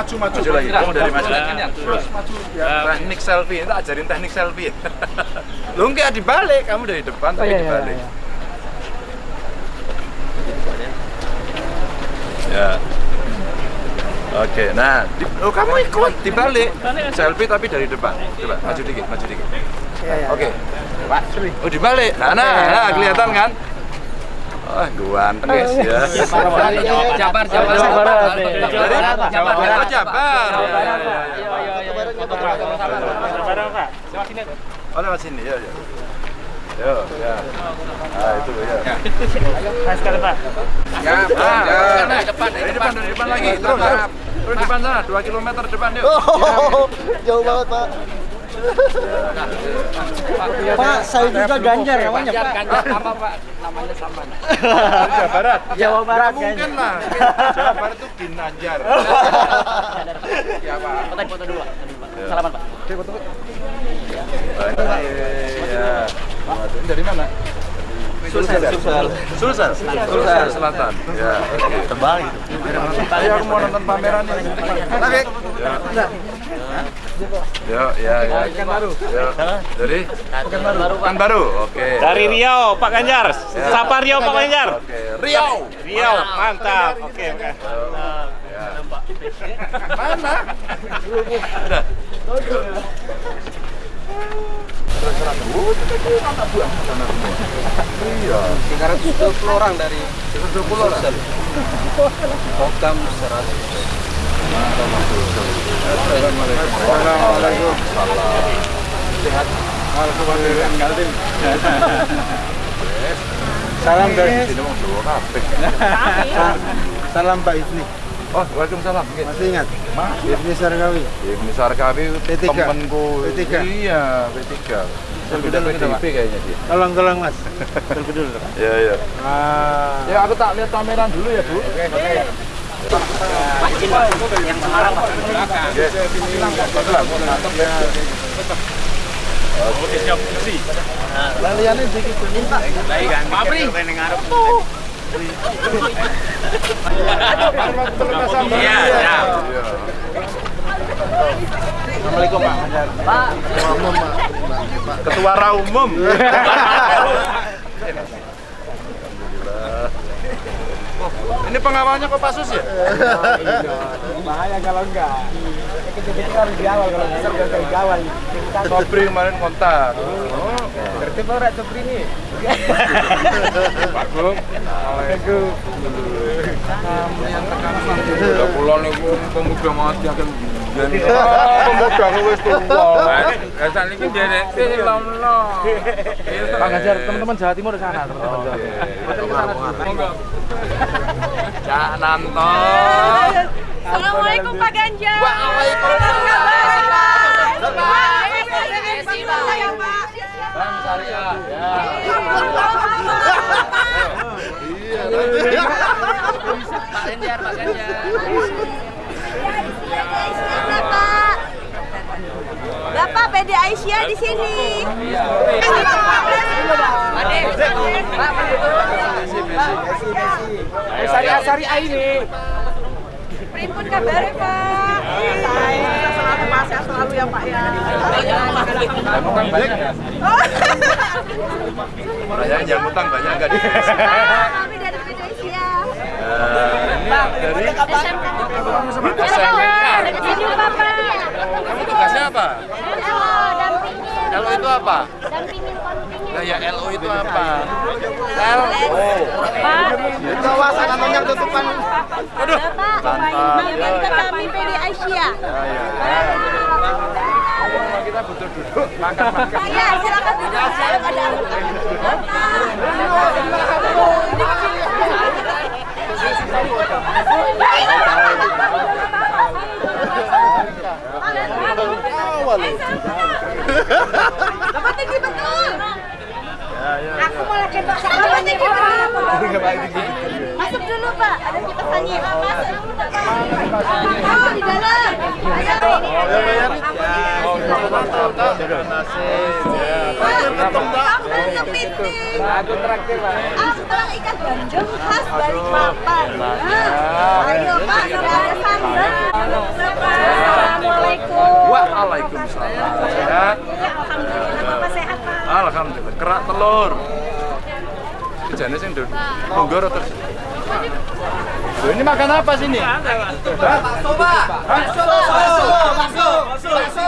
maju lagi. Maju, maju, maju lagi. Kamu dari maju lagi. Terus maju. Teknik selfie, kita ajarin teknik selfie. Lu enggak dibalik, kamu dari depan tapi dibalik. Ya. Oke, nah, di, oh kamu ikut dibalik. Selfie tapi dari depan. Coba maju dikit, maju dikit. Oke. Pak, oh dibalik. Nah, nah, nah kelihatan kan? Oh, ganteng guys ya. Jabar, Jabar, Jabar. Dari Jawa Barat. Oh, Jabar. Oh, lewat sini ya, ya. Yo, ya. Ah, itu ya. Saya sekali Pak. Ya, ya. depan, dari depan, dari depan lagi. Terus, terus. Terus depan sana, 2 km depan yuk. Jauh banget, Pak. Pak, saya juga Ganjar namanya, Pak. Ganjar sama Pak, namanya sama. Jawa Barat. Jawa Barat, Nggak mungkin lah. Jawa Barat itu Ginanjar. Ya, Pak. Foto foto dulu, Pak. Salaman, Pak. Iya. Ini dari mana? Sulsel. Sulsel. Sulsel. Sulsel Selatan. Ya, oke. Tebal gitu. Ayo aku mau nonton pameran ini. Oke. Ya, ya, ya. Ya. Dari Pekanbaru. Pekanbaru. Oke. Dari Riau, Pak Ganjar. Sapa Riau, Pak Ganjar. Oke. Riau. Riau, mantap. Oke, oke. Ya. Mana? Udah. Iya. 320 orang dari 20 orang. Kokam 100. Assalamualaikum. Sehat. Salam dari. Salam Pak Ibni. Oh, Waalaikumsalam. Masih ingat? Mas, Ibni Sarkawi. Ibnu Sarkawi P3. temenku. P3. Iya, P3. Sudah PDIP kayaknya dia. Tolong tolong Mas. Selfie dulu. Pak. Iya, iya. Ah. Ya aku tak lihat pameran dulu ya, Bu. Oke. Pak Jin, Pak. Yang Semarang, Pak. Iya, iya. Assalamualaikum. Ketua Raumum. Oh, ini pengawalnya kok Pasus ya? Bahaya kalau enggak. Kita harus di awal kalau bisa udah dari awal. Sobri kemarin kontak. Oh, Berarti Pak Rak Supri ini. Pak Gum. Udah pulau nih, pemuda mati akan wis tua. Asal ini derek film lo. Pak Ganjar, teman-teman Jawa Timur di sana, teman-teman Jawa Timur. Cak Nanto. Assalamualaikum Pak Ganjar. Waalaikumsalam. Apa kabar? Desi saya Pak. Bang Syariah. Ya. Pak Ganjar, Pak Ganjar. Bapak PD Aisyah di sini. Syariah ini. Primpun kabar Pak. Saya selalu selalu ya Pak ya. Banyak ya? Oh. Banyak yang utang banyak enggak di Kami dari PD Aisyah. Ini dari SMK. Dari sini Bapak. kamu tugasnya apa? LO dampingin. LO itu apa? Nah, ya LO itu apa? LO. Awas namanya tutupan. Aduh. Membantu kami PD Aisyah. Ya, ya, ya. Kita butuh duduk, makan-makan. Ya, silakan duduk awal. Betul. Aku mau kebak sama. Dapat betul dulu Pak. Oh, di dalam. Ada kepiting. Aku traktir Pak. Amplang ikan bandeng khas Balikpapan. Ayo Pak, sudah ada sambal. Assalamualaikum. Waalaikumsalam. Sehat? Alhamdulillah Bapak sehat Pak. Alhamdulillah. Kerak telur. Kejane sing nduk. Munggor terus. Loh, ini makan apa sini? Bakso, Pak. Bakso. Bakso. Bakso.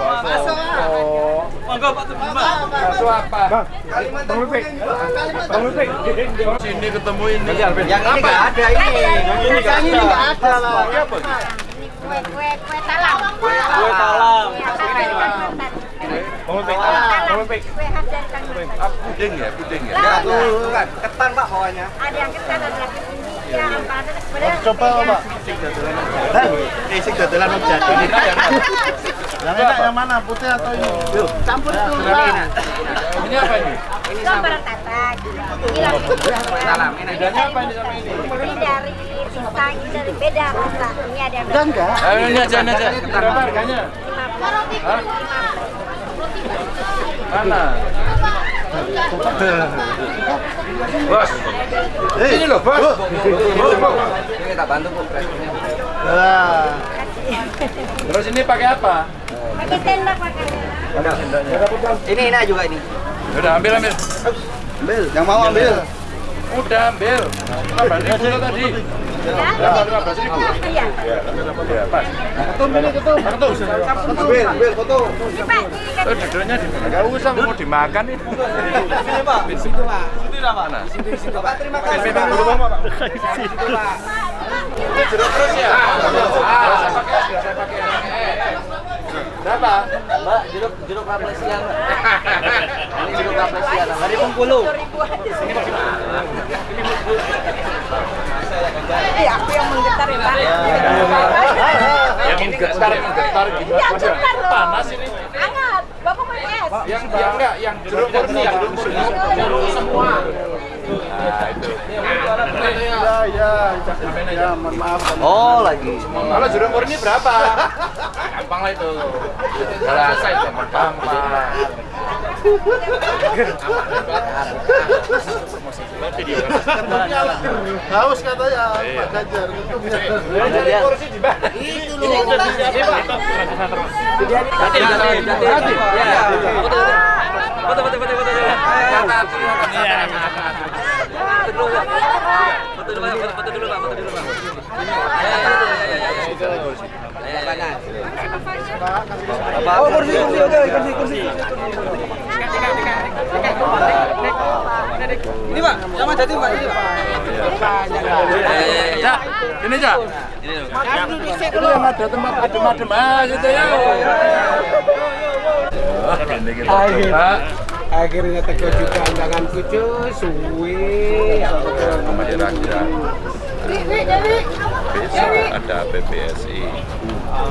Bakso. Bakso apa? Bang Lupik. Bang Lupik. Sini ketemu ini. Yang ini nggak ada ini. Yang ini nggak ada lah. Kue kue kue talam. Kue talam. Kue Bang Ah, puding ya, puding ya. Ya, tuh, kan. Ketan Pak bawahnya. Ada yang ketan, ada yang India, apa ada sebenarnya. Coba Pak. Eh, sing dodolan hujan. Yang enak yang mana? Putih atau ini? Campur tuh. Pak. Ini apa ini? Ini tatak. Ini Salam. Ini apa ini sama ini? Ini dari ini dari beda rasa. Ini ada yang enggak? Ini aja, ini aja. Berapa harganya? Mana? Bos. Ini loh, Bos. Ini tak bantu Bu. Terus ini pakai apa? pakai tenda pakai. Ini enak juga ini. Udah ambil ambil. Ambil. Yang mau ambil. Udah ambil. Apa tadi? Iya. Ya pas. Ketum ini ketum. Ketum. Ambil, ambil foto. Ini Pak, duduknya di mana? Gak usah mau nih. Sini Pak. Di situ Pak. Sini lah Pak. Di situ Pak. Terima kasih. Pak. Situ Pak. Ya? Pakai. Berapa? Mbak, jeruk jeruk kaplesian. Ini jeruk kaplesian. Dari Bengkulu. Eh, aku yang menggetar ya, Pak. Yang menggetar, menggetar gitu. Iya, Waduh, bentar loh. Panas ini. hangat. Bapak mau es. Yang yang enggak, yang jeruk murni yang semua. Nah, itu. Ya, ya. Ya, mohon maaf. Oh, lagi. Kalau jeruk murni berapa? Gampang lah itu. Selesai gampang gampang. Haus katanya Pak Ganjar. Cari kursi di mana? Itu loh. Foto, foto, foto, foto. Iya. Foto dulu, Pak. Foto dulu, Pak. Foto dulu, Pak. Foto dulu, Pak. Ya, ya. Oh, kursi, kursi, oke, kursi, kursi. Ini Pak, sama jadi Pak. Ini Pak. Ya, ini aja. Dulu yang ada tempat adem-adem aja gitu ya. Ini coba. Akhirnya teko juga undanganku cuy, suwe. Sama kira-kira besok ada PPSI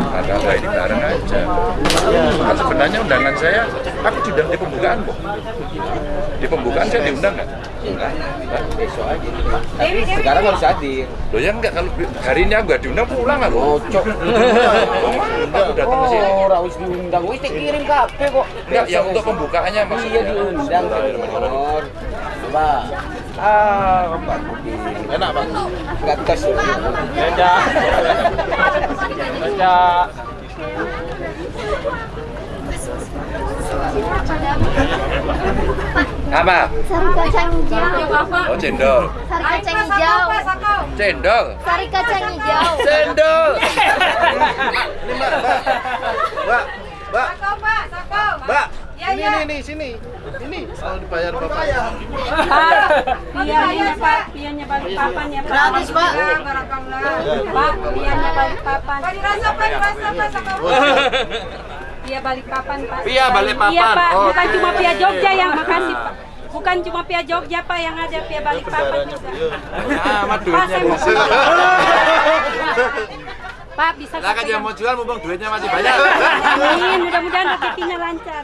ada apa ini bareng aja kan sebenarnya undangan saya aku diundang di pembukaan kok di pembukaan saya diundang nggak? Sekarang harus hadir. Loh ya enggak, kalau hari ini aku nggak diundang pulang aku Cocok Aku datang ke sini Oh, wis diundang, wis dikirim kabeh kok. Enggak, yang untuk pembukaannya maksudnya Iya diundang. Bor. Mbak. Ah, Mbak Budi. Enak Pak? Enggak tes. Beda. Beda. Apa? Sari kacang hijau. Oh cendol Sari kacang hijau. Cendol Sari kacang hijau. Cendol Mbak, Mbak, Pak, Sako. Mbak. Ya, Ini ya. nih, nih, sini. Ini soal dibayar Bapak. Pianya Pak, pianya balik papan ya Pak. Gratis, Pak. Barakallah. Pak, pianya balik papan. Pak dirasa, Pak dirasa, Pak Sako. Pia balik papan Pak. Pia Balikpapan. Iya Pak, Oh, bukan cuma Pia Jogja yang makasih Pak. Bukan cuma Pia Jogja Pak yang ada Pia balik papan juga. Amat Pak, saya mau Pak bisa Lah kan yang mau jual mumpung duitnya masih banyak Amin, mudah-mudahan rezekinya lancar.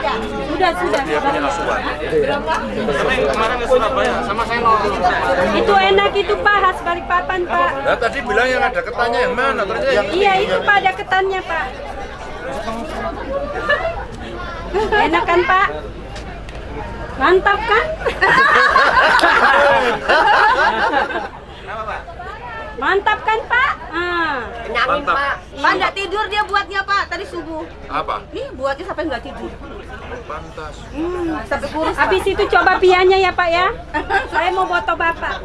Sudah, sudah. Dia punya asuhan. Kemarin ke Surabaya sama saya nongkrong. Itu enak itu Pak, khas Balikpapan Pak. Nah, tadi bilang yang ada ketanya yang mana? Ternyata yang Iya itu Pak, ada ketannya Pak. Enak kan Pak? Mantap kan? Mantap kan Pak? Ah. mantap. Pak nggak tidur dia buatnya Pak tadi subuh. Apa? Nih buatnya sampai nggak tidur. Pantas. Hmm, sampai kurus. Habis itu coba pianya ya Pak ya. Saya mau foto Bapak.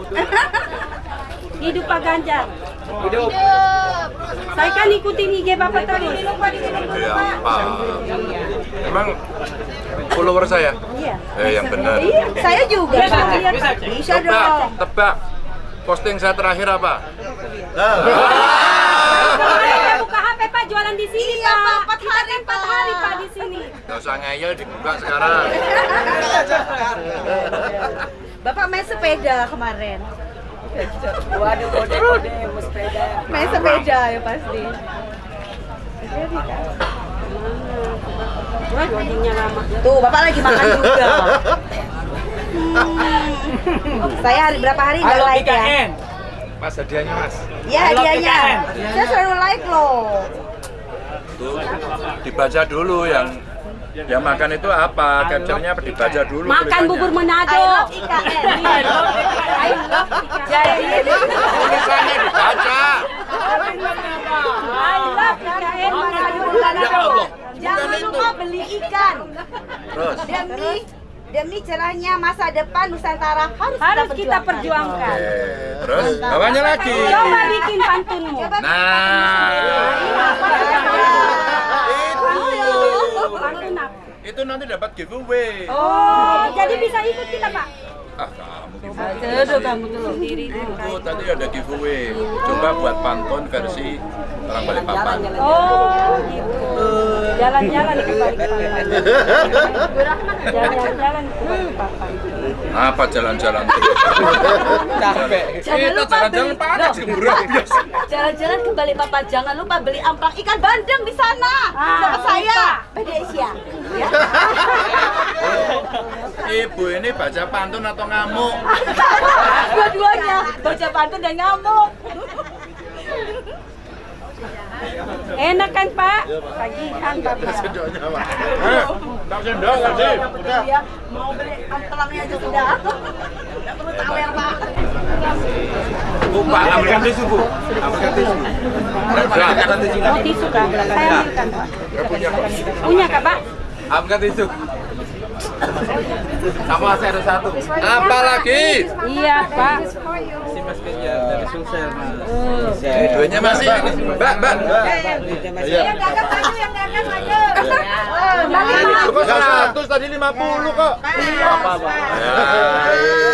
Hidup Pak Ganjar. Hidup. Saya kan ikutin IG Bapak terus. Ya, Pak. Emang follower saya? Iya. Eh, yang benar. Iya, saya juga. Bisa, Pak. bisa, bisa. Bisa Tebak, dong. tebak. Posting saya terakhir apa? Buka HP Pak jualan di sini Iya, Pak, empat Kita hari, kan empat Pak. hari Pak di sini. Gak usah ngeyel dibuka sekarang. Bapak main sepeda kemarin. Waduh, kode-kode sepeda. Main sepeda ya pasti. Tuh, Bapak lagi makan juga. Saya hari berapa hari nggak Halo like ya? Mas hadiahnya mas. Ya hadiahnya. Saya selalu like loh. Tuh, dibaca dulu yang yang makan itu apa? Capture-nya dibaca dulu. Makan bubur I Manado. love IKN. I love Jadi Tulisannya dibaca. I love IKN makan bubur Ya Manado. Allah. Jangan lupa beli ikan. Terus. Demi demi cerahnya masa depan Nusantara harus, Harus kita Oke, perjuangkan. terus bawahnya lagi. Coba bikin pantunmu. Nah, Pantun apa? itu nanti dapat giveaway. Oh, jadi bisa ikut kita Pak? Ah, Itu tadi ada giveaway. Coba buat pantun versi orang Balikpapan. Oh, gitu. Jalan-jalan ke Balikpapan. Jalan-jalan ke Balikpapan. Apa jalan-jalan? Capek. Jangan lupa beli-. Jalan-jalan ke Balikpapan, jangan lupa beli amplang ikan bandeng di sana. Ah, Sama saya. Beda Asia. Ya. Ibu ini baca pantun atau ngamuk? Dua-duanya, baca pantun dan ngamuk. Enak kan Pak? Tagihan Pak. Eh, tak sendok tadi. Betul ya, mau beli amplangnya aja sudah. Nggak perlu tawer, Pak. Lupa ambilkan tisu bu. Ambilkan tisu. Tisu. Mau tisu Kak? Saya ambilkan Pak. Punya Kak Pak? Ambilkan tisu. Sama saya ada satu. Apa lagi? Iya Pak. Ini duitnya masih. Mbak, mbak. Yang dagang maju, yang dagang maju. Kok seratus tadi lima puluh kok? Apa apa?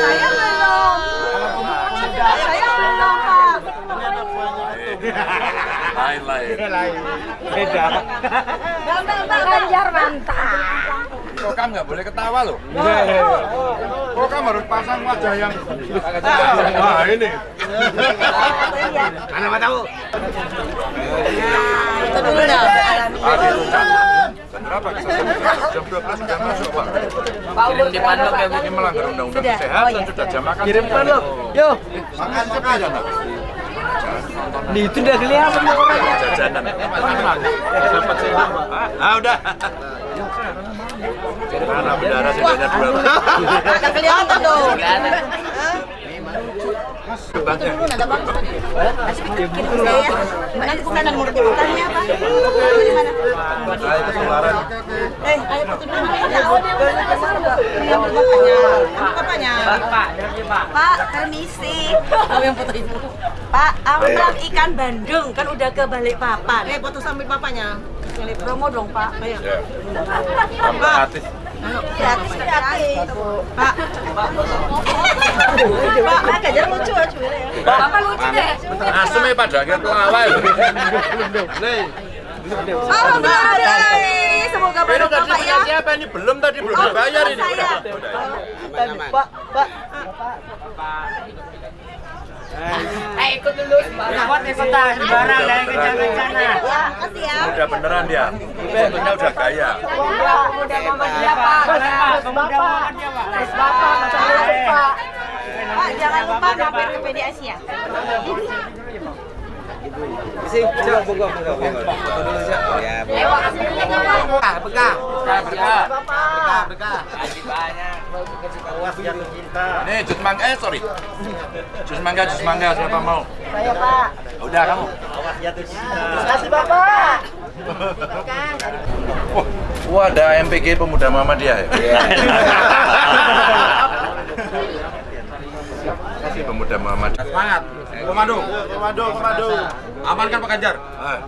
Saya belum. Saya belum, Pak. Lain lain. Beda. Pak Ganjar mantap. Kok kamu nggak boleh ketawa loh? Kok kamu harus pasang wajah yang Wah ini. Mana mau tahu? Itu dulu dah. Jam berapa? Jam 12 sudah masuk pak. Kirim di pandok ya. Ini melanggar undang-undang Sudah. kesehatan Oh, iya. sudah jam makan. Kirim pandok. Yo. Makan sepi ya nak? Nih itu udah kelihatan orangnya. Jajanan. Pak. Ah udah. Mana bendara sendoknya dua. Nggak kelihatan dong. Ada saya. Nanti pertanyaannya apa? Di mana? Ah. Eh, ayo. Oh? Iya. Pak. Pak, permisi. Kamu yang foto ibu. Pak, ikan bandeng kan udah ke Balikpapan. Eh, foto sambil bapaknya. Promo dong, Pak. Ayo. Ya. Tambah artis. Gratis, gratis. Pak. Pak, Pak, Bapak lucu deh. Asem ya pada akhirnya pelawai. Alhamdulillah. Semoga Pak ya. siapa ini? Belum tadi belum Oh, dibayar ini. saya. Pak, Pak. Eh ikut dulu. Ikut ikutan. Barang dari. Ya, makasih ya. Udah beneran dia. Fotonya udah gaya. Pemuda Muhammadiyah Pak. Pemuda Muhammadiyah Pak. Bapak Pak. Pak, jangan lupa mampir ke PD Asia. Eh, makasih dulu Pak. Bekah. Berkah. Bekah, bekah. Nih jus mangga, eh sorry. Jus mangga, jus mangga siapa mau? Saya Pak. Udah kamu. Terima kasih Bapak. Wah, wah ada MPG Pemuda Muhammadiyah ya? Kasih Pemuda Muhammadiyah. Semangat. Komando. Komando, komando. Amankan Pak Ganjar. Ah.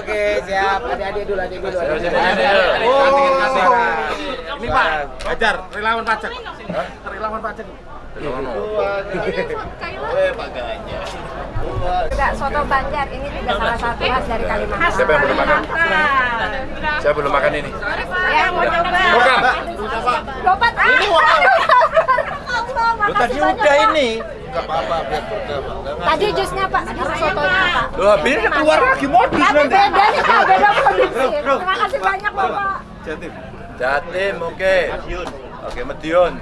Oke, siap. Adik-adik dulu, adik dulu. Ini Pak, Ganjar, relawan pajak. Relawan pajak. Juga soto Banjar ini juga salah satu khas dari Kalimantan. Siapa yang belum makan? Saya belum makan ini. Ya mau coba. Bukan. Lompat. Ini Lu tadi udah ini. Tadi jusnya Pak, tadi sotonya Pak. Loh, habis keluar lagi modus Tapi nanti. beda nih Pak, beda produksi. Terima kasih banyak Bapak. Jatim, oke. Oke, Medion.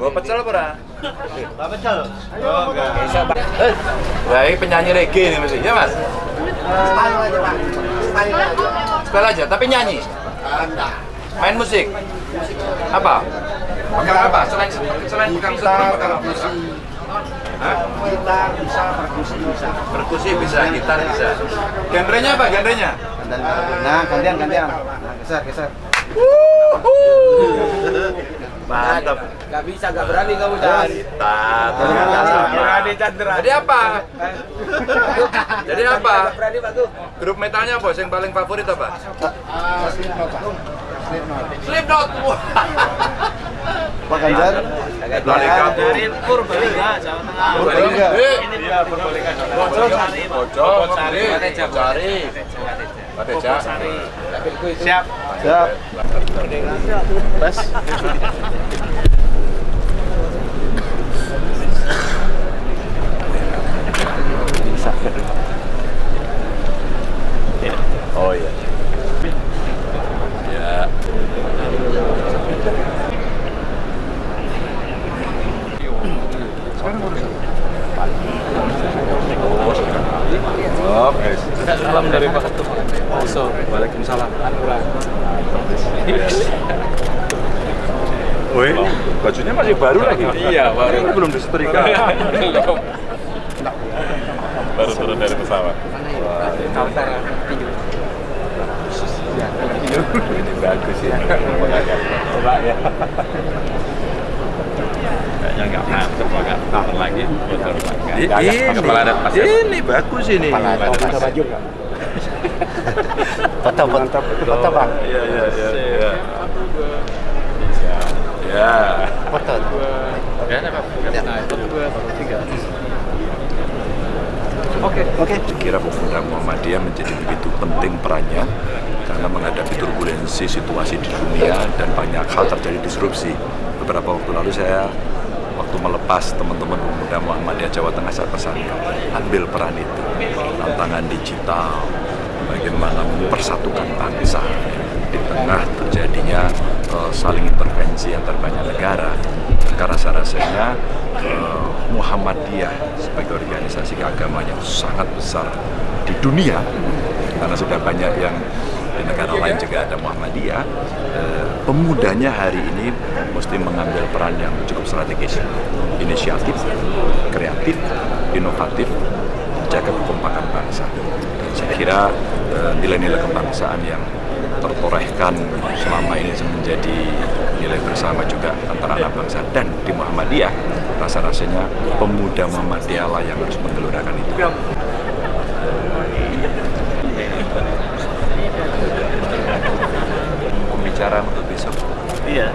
Gua pecel apa ora? Pak Pecel. Eh, Wah, ini penyanyi reggae ini mesti, ya Mas? Style aja, Pak. Style aja. Spell aja, tapi nyanyi. Anda. Main musik. Apa? Pegang apa? Selain selain apa? perkusi. Hah? Gitar bisa, perkusi bisa. Perkusi bisa, gitar bisa. Genrenya apa genrenya? Nah, gantian, gantian. Nah, geser, geser. Mantap. Gak bisa, gak berani kamu Chan. Mantap. Berani Chandra. Jadi apa? Jadi apa? Berani Pak. Grup metalnya bos yang paling favorit apa? Ah, Slipknot, Pak. Slipknot. Slipknot. Pak Ganjar. Dari Purbalingga, Jawa Tengah. Purbalingga. Iya, Purbalingga. Bocor, cari. Pateja. Siap. Siap. Bas. Oh iya. Oke. Salam dari Pak Ketum. Also, Waalaikumsalam. Woi, bajunya masih baru lagi. Iya, baru. Ini belum disetrika. Baru turun dari pesawat. Ini bagus ya. Coba ya. Kayaknya nggak mantep, agak tahun lagi. Bocor pakai. Ini, Kepala adat pas ya. ini bagus ini. Ada baju nggak? Foto, foto, foto bang. Iya, iya, iya. iya. Ya. Foto. Ya, apa? Tiga. Oke. Oke. Kira pemuda Muhammadiyah menjadi begitu penting perannya karena menghadapi turbulensi situasi di dunia dan banyak hal terjadi disrupsi. Beberapa waktu lalu saya waktu melepas teman-teman pemuda Muhammadiyah Jawa Tengah saya pesankan ambil peran itu. Tantangan digital bagaimana mempersatukan bangsa. Di tengah terjadinya eh, saling intervensi antar banyak negara. Karena saya rasanya eh, Muhammadiyah sebagai organisasi keagamaan yang sangat besar di dunia karena sudah banyak yang di negara lain juga ada Muhammadiyah. Eh, pemudanya hari ini mesti mengambil peran yang cukup strategis. Inisiatif, kreatif, inovatif menjaga kekompakan bangsa. Dan saya kira eh, nilai-nilai kebangsaan yang tertorehkan selama ini menjadi nilai bersama juga antara anak bangsa dan di Muhammadiyah rasa-rasanya pemuda Muhammadiyah lah yang harus menggelurakan itu pembicara untuk besok Iya.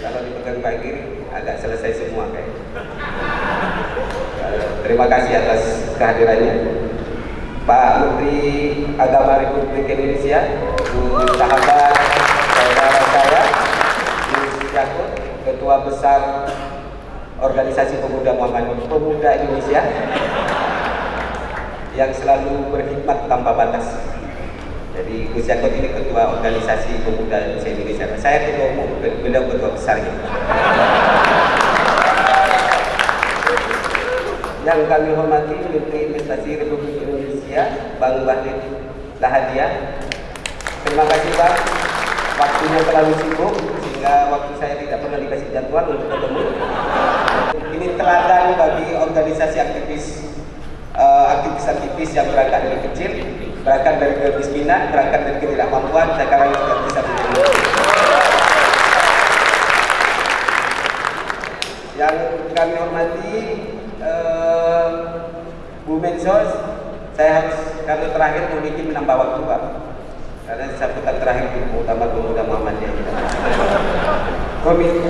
Kalau dipegang Pak Eri agak selesai semua kayak. Terima kasih atas kehadirannya. Pak Menteri Agama Republik Indonesia, Bu sahabat saudara saya, Yus Yakut, Ketua Besar Organisasi Pemuda Muhammad Pemuda Indonesia, yang selalu berkhidmat tanpa batas. Jadi Gus Yakut ini Ketua Organisasi Pemuda Indonesia. Saya Ketua Umum, beliau Ketua Besarnya. yang kami hormati Menteri Investasi Republik Indonesia Bang Bahlil Lahadiah terima kasih Bang waktunya terlalu sibuk sehingga waktu saya tidak pernah dikasih jadwal untuk ketemu ini teladan bagi organisasi aktivis eh, aktivis-aktivis yang berangkat dari kecil berangkat dari kemiskinan berangkat dari ketidakmampuan sekarang sudah bisa menjadi kami hormati eh, Bu Mensos, saya harus karena terakhir memiliki menambah waktu Pak. Karena sambutan terakhir di utama pemuda Muhammadiyah.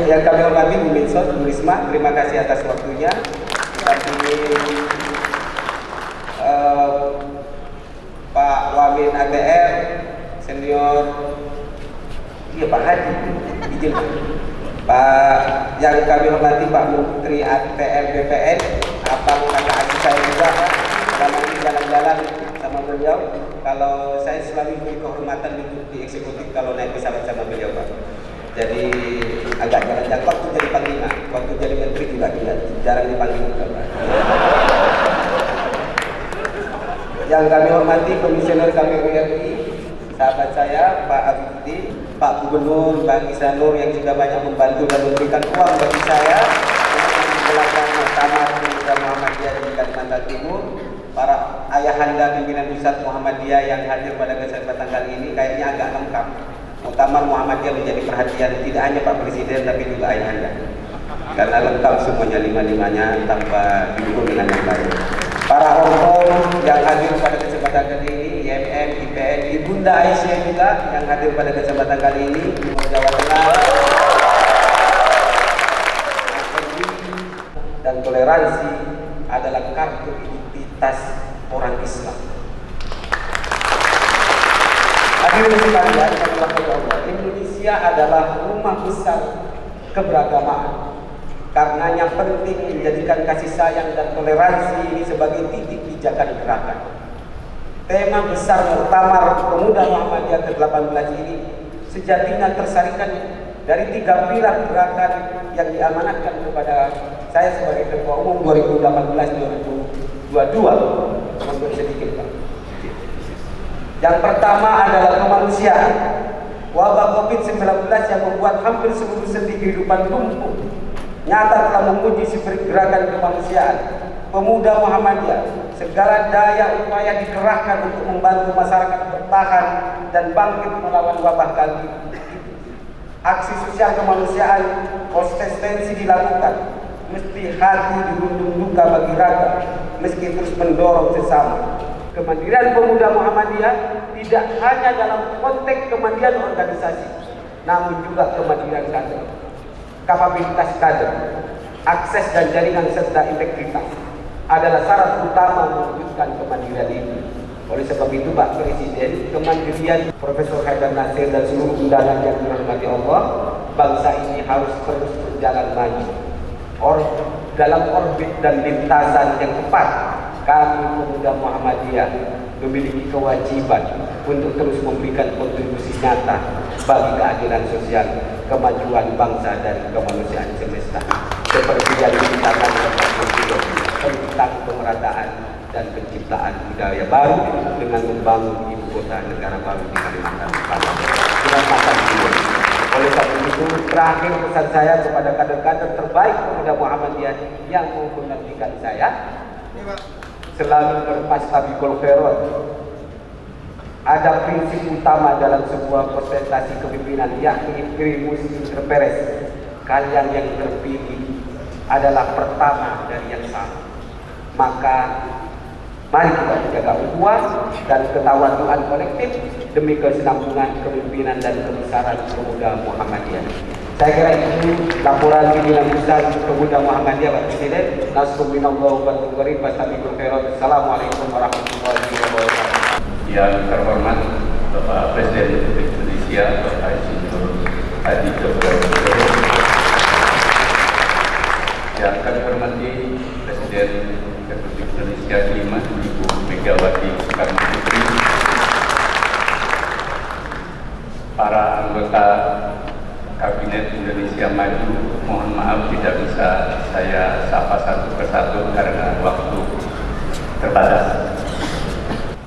Yang kami hormati Bu Mensos, Bu Risma, terima kasih atas waktunya. Kami eh, Pak Wamin ATR, senior, iya Pak Hadi, izin Pak yang kami hormati Pak Menteri ATR BPN, Abang kakak adik saya juga, ini jalan-jalan sama beliau. Kalau saya selalu beri kehormatan duduk di eksekutif kalau naik pesawat sama beliau Pak. Jadi agak jarang waktu jadi panglima, waktu jadi menteri juga tidak jarang dipanggil juga Pak. Yang kami hormati Komisioner KPU RI, sahabat saya Pak Abdi, Pak Gubernur, Bang Isanur yang juga banyak membantu dan memberikan uang bagi saya menjalankan Muktamar Pemuda Muhammadiyah di Kalimantan Timur. Para ayahanda pimpinan pusat Muhammadiyah yang hadir pada kesempatan kali ini kayaknya agak lengkap. Muktamar Muhammadiyah menjadi perhatian tidak hanya Pak Presiden tapi juga ayahanda. Karena lengkap semuanya lima-limanya tanpa didukung dengan yang lain. Para orang yang hadir pada kesempatan kali ini, IMM, IPN, Ibunda Aisyah juga yang hadir pada kesempatan kali ini, Timur Jawa Tengah, dan toleransi adalah kartu identitas orang Islam. Hadirin sekalian, Indonesia adalah rumah besar keberagamaan. Karenanya penting menjadikan kasih sayang dan toleransi ini sebagai titik pijakan gerakan. Tema besar Muktamar Pemuda Muhammadiyah ke-18 ini sejatinya tersarikan dari tiga pilar gerakan yang diamanatkan kepada saya sebagai Ketua Umum 2018-2022 untuk sedikit Pak. Yang pertama adalah kemanusiaan. Wabah COVID-19 yang membuat hampir seluruh sendi kehidupan lumpuh nyata telah menguji spirit gerakan kemanusiaan. Pemuda Muhammadiyah, segala daya upaya dikerahkan untuk membantu masyarakat bertahan dan bangkit melawan wabah kali ini. Aksi sosial kemanusiaan konsistensi dilakukan, mesti hati dirundung duka bagi raga, meski terus mendorong sesama. Kemandirian pemuda Muhammadiyah tidak hanya dalam konteks kemandirian organisasi, namun juga kemandirian kader kapabilitas kader, akses dan jaringan serta integritas adalah syarat utama mewujudkan kemandirian ini. Oleh sebab itu Pak Presiden, kemandirian Profesor Haidar Nasir dan seluruh undangan yang dirahmati Allah, bangsa ini harus terus berjalan maju. Or, dalam orbit dan lintasan yang tepat, kami pemuda Muhammadiyah memiliki kewajiban untuk terus memberikan kontribusi nyata bagi keadilan sosial, kemajuan bangsa dan kemanusiaan semesta. Seperti yang dikatakan oleh Pak Presiden tentang pemerataan dan penciptaan budaya baru dengan membangun ibu kota negara baru di Kalimantan Selatan. Oleh sebab itu, terakhir pesan saya kepada kader-kader terbaik pemuda Muhammadiyah yang menggantikan saya, selalu berpasta bikul khairat ada prinsip utama dalam sebuah presentasi kepemimpinan yakni primus inter pares kalian yang terpilih adalah pertama dari yang sama maka mari kita jaga ukhuwah dan ketawaduan kolektif demi kesinambungan kepemimpinan dan kebesaran pemuda Muhammadiyah. Saya kira itu laporan pimpinan pusat pemuda Muhammadiyah Pak Presiden. Nasrul minallah wa tukarim Wassalamualaikum Assalamualaikum warahmatullahi wabarakatuh. Yang terhormat Bapak Presiden Republik Indonesia Bapak Insinyur Hadi Joko yang kami hormati Presiden Indonesia kelima Ibu Megawati Soekarno Putri para anggota Kabinet Indonesia Maju mohon maaf tidak bisa saya sapa satu persatu karena waktu terbatas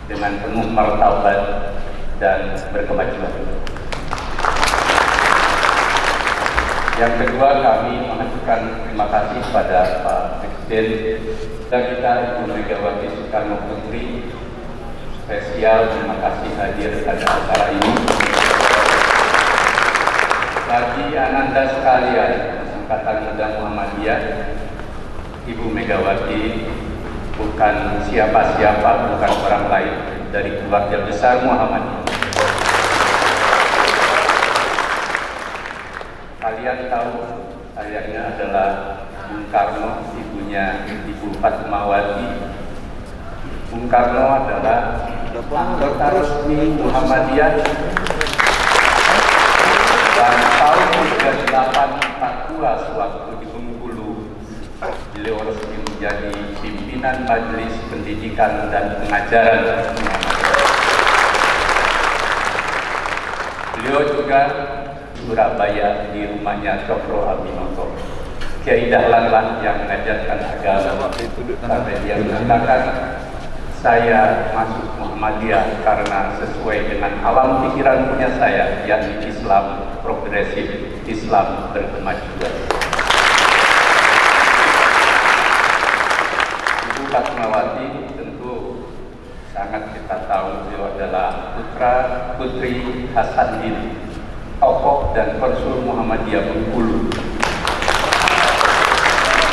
dengan penuh martabat dan berkemajuan. Yang kedua kami mengajukan terima kasih kepada Pak Presiden dan kita Ibu Megawati Soekarno Putri spesial terima kasih hadir pada acara ini. Bagi ananda sekalian Angkatan Muda Muhammadiyah Ibu Megawati bukan siapa-siapa, bukan orang lain dari keluarga besar Muhammadiyah. Kalian tahu ayahnya adalah Bung Karno, ibunya Ibu Fatmawati. Bung Karno adalah anggota resmi Muhammadiyah dan tahun 3842 sewaktu di Bengkulu beliau resmi menjadi pimpinan Majelis Pendidikan dan Pengajaran Beliau juga Surabaya di rumahnya Cokro Aminoto. Kiai Dahlan lah yang mengajarkan agama. Sampai dia mengatakan saya masuk Muhammadiyah karena sesuai dengan alam pikiran punya saya, yakni Islam progresif, Islam berkemajuan. Ibu Fatmawati tentu sangat kita tahu beliau adalah putra putri Hasanuddin, tokoh dan konsul Muhammadiyah Bengkulu.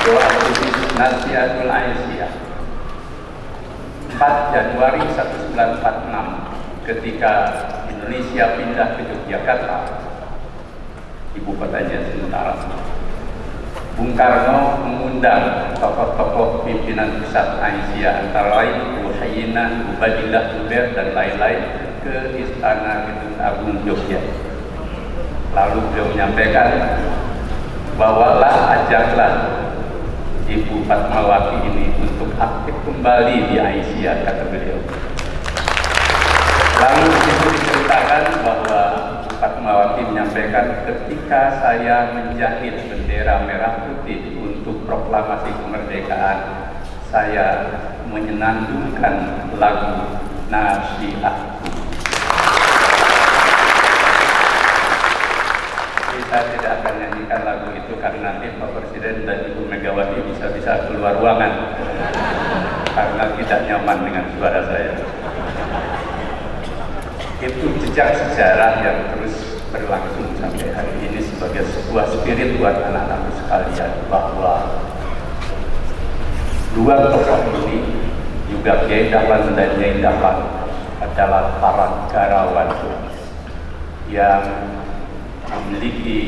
Nasihatul Aisyah 4 Januari 1946 ketika Indonesia pindah ke Yogyakarta ibu kotanya sementara Bung Karno mengundang tokoh-tokoh pimpinan pusat Aisyah antara lain Bu Hayyina, Bu dan lain-lain ke Istana Gedung Agung Jogja. Lalu beliau menyampaikan bawalah ajaklah Ibu Fatmawati ini untuk aktif kembali di Aisyah kata beliau. Lalu itu diceritakan bahwa Fatmawati menyampaikan ketika saya menjahit bendera merah putih untuk proklamasi kemerdekaan, saya menyenandungkan lagu Nasihatku. Saya tidak akan nyanyikan lagu itu karena nanti Pak Presiden dan Ibu Megawati bisa-bisa keluar ruangan. Karena tidak nyaman dengan suara saya. Itu jejak sejarah yang terus berlangsung sampai hari ini sebagai sebuah spirit buat anak-anak sekalian bahwa dua tokoh ini juga Kiai Dahlan dan Nyai Dahlan adalah para negarawan. Yang memiliki